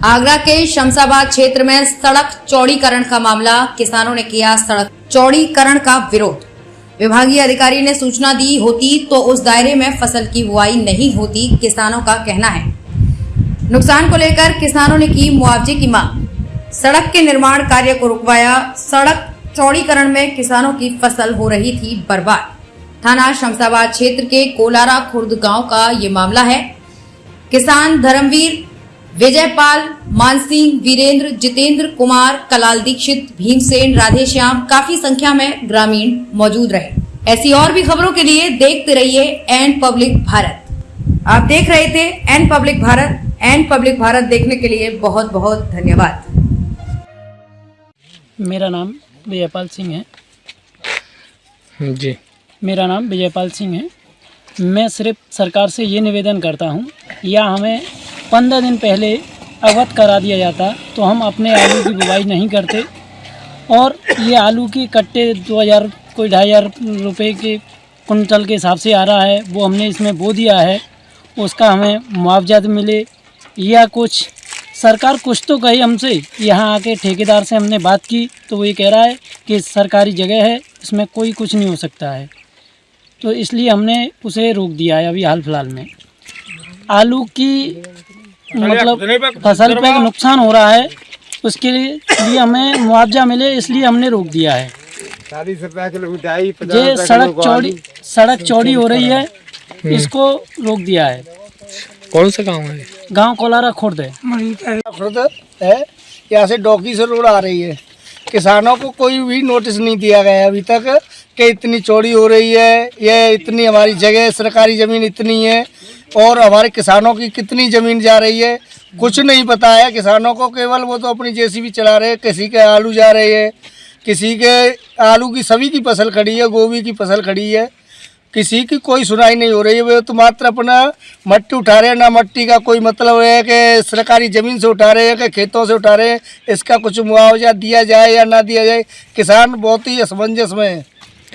आगरा के शमशाबाद क्षेत्र में सड़क चौड़ीकरण का मामला। किसानों ने किया सड़क चौड़ीकरण का विरोध। विभागीय अधिकारी ने सूचना दी होती तो उस दायरे में फ़सल की बुआई नहीं होती, किसानों का कहना है। नुकसान को लेकर किसानों ने की मुआवजे की मांग। सड़क के निर्माण कार्य को रुकवाया। सड़क चौड़ीकरण में किसानों की फ़सल हो रही थी बर्बाद। थाना शमशाबाद क्षेत्र के कोलारा खुर्द गाँव का ये मामला है। किसान धर्मवीर विजयपाल मानसिंह वीरेंद्र जितेंद्र कुमार कलाल दीक्षित भीमसेन राधेश्याम काफ़ी संख्या में ग्रामीण मौजूद रहे। ऐसी और भी खबरों के लिए देखते रहिए एन पब्लिक भारत। आप देख रहे थे N public Bharat. N public Bharat देखने के लिए बहुत बहुत धन्यवाद। मेरा नाम विजयपाल सिंह है। जी। मेरा नाम विजयपाल सिंह है। मैं सिर्फ़ सरकार से ये निवेदन करता हूँ या हमें पंद्रह दिन पहले अवध करा दिया जाता तो हम अपने आलू की बुवाई नहीं करते। और ये आलू के कट्टे दो हज़ार, कोई ढाई हज़ार रुपये के कुंटल के हिसाब से आ रहा है, वो हमने इसमें बो दिया है। उसका हमें मुआवजा मिले, या कुछ, सरकार कुछ तो कही हमसे। यहाँ आके ठेकेदार से हमने बात की तो वो ये कह रहा है कि सरकारी जगह है, इसमें कोई कुछ नहीं हो सकता है। तो इसलिए हमने उसे रोक दिया है अभी हाल फ़िलहाल में। आलू की मतलब फ़सल पे नुकसान हो रहा है उसके लिए हमें मुआवजा मिले इसलिए हमने रोक दिया है। ये सड़क चौड़ी सड़क चौड़ी हो रही है इसको रोक दिया है। कौन सा गाँव है? गाँव कोलारा खुर्द है। खुद है यहाँ से डॉकी से रोड आ रही है। किसानों को कोई भी नोटिस नहीं दिया गया अभी तक कि इतनी चौड़ी हो रही है ये इतनी हमारी जगह सरकारी ज़मीन इतनी है और हमारे किसानों की कितनी ज़मीन जा रही है, कुछ नहीं पता है। किसानों को केवल वो तो अपनी जेसीबी चला रहे हैं, किसी के आलू जा रहे हैं, किसी के आलू की सभी की फ़सल खड़ी है, गोभी की फ़सल खड़ी है। किसी की कोई सुनाई नहीं हो रही है, वे तो मात्र अपना मट्टी उठा रहे हैं, ना मट्टी का कोई मतलब है कि सरकारी ज़मीन से उठा रहे हैं, कि खेतों से उठा रहे हैं, इसका कुछ मुआवजा दिया जाए या ना दिया जाए। किसान बहुत ही असमंजस में है।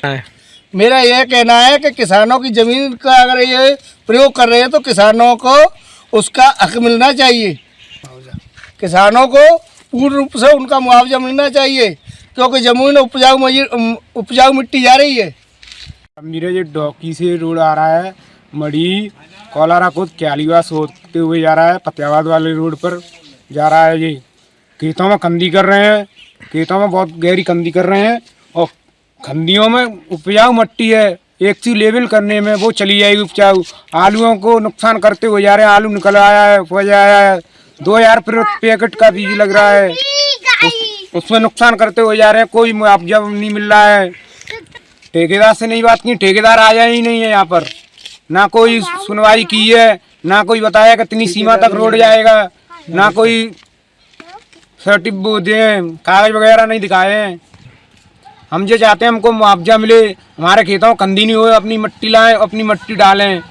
है। मेरा यह कहना है कि किसानों की ज़मीन का अगर ये प्रयोग कर रहे हैं तो किसानों को उसका हक मिलना चाहिए। किसानों को पूर्ण रूप से उनका मुआवजा मिलना चाहिए, क्योंकि ज़मीन उपजाऊ उपजाऊ मिट्टी जा रही है। मेरे जो डॉकी से रोड आ रहा है, मड़ी, कोलारा खुद क्यालीवास होते हुए जा रहा है फतेहाबाद वाले रोड पर जा रहा है ये। खेतों में कंदी कर रहे हैं, खेतों में बहुत गहरी कंदी कर रहे हैं, और खंदियों में उपजाऊ मट्टी है एक चीज़ लेवल करने में वो चली जाएगी उपजाऊ। आलूओं को नुकसान करते हुए जा रहे हैं आलू निकल आया है हो आया है। दो हज़ार पैकेट का बीज लग रहा है। उस, उसमें नुकसान करते हुए जा रहे हैं कोई मुआवजा नहीं मिल रहा है। ठेकेदार से नहीं बात की ठेकेदार आया ही नहीं है यहाँ पर। ना कोई सुनवाई की है ना कोई बताया कितनी सीमा तक रोड जाएगा ना कोई सर्टिफ कागज़ वगैरह नहीं दिखाए हैं। हम जो चाहते हैं हमको मुआवजा मिले, हमारे खेतों कंदी नहीं हो, अपनी मिट्टी लाएँ, अपनी मिट्टी डालें।